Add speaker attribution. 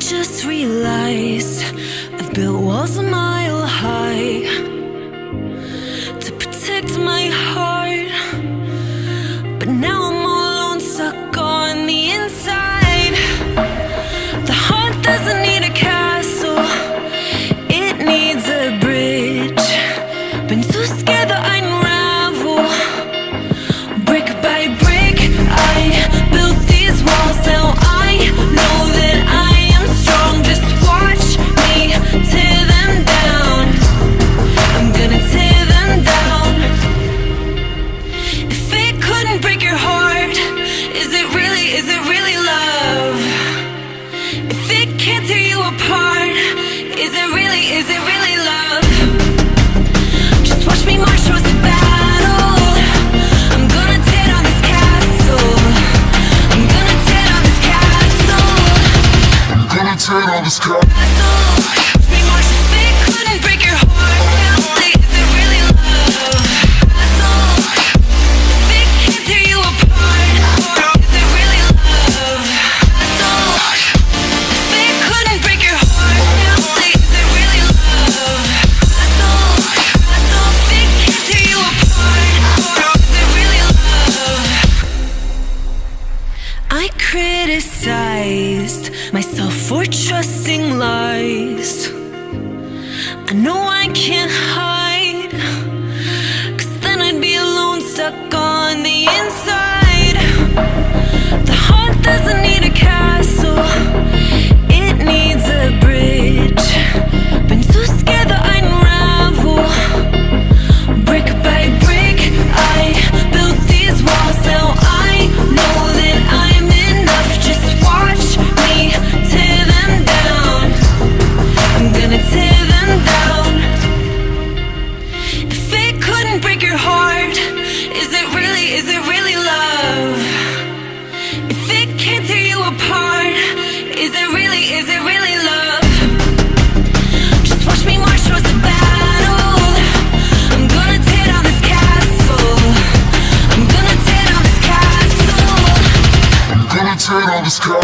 Speaker 1: just realized I've built walls on my myself for trusting lies. I know I can't
Speaker 2: let's go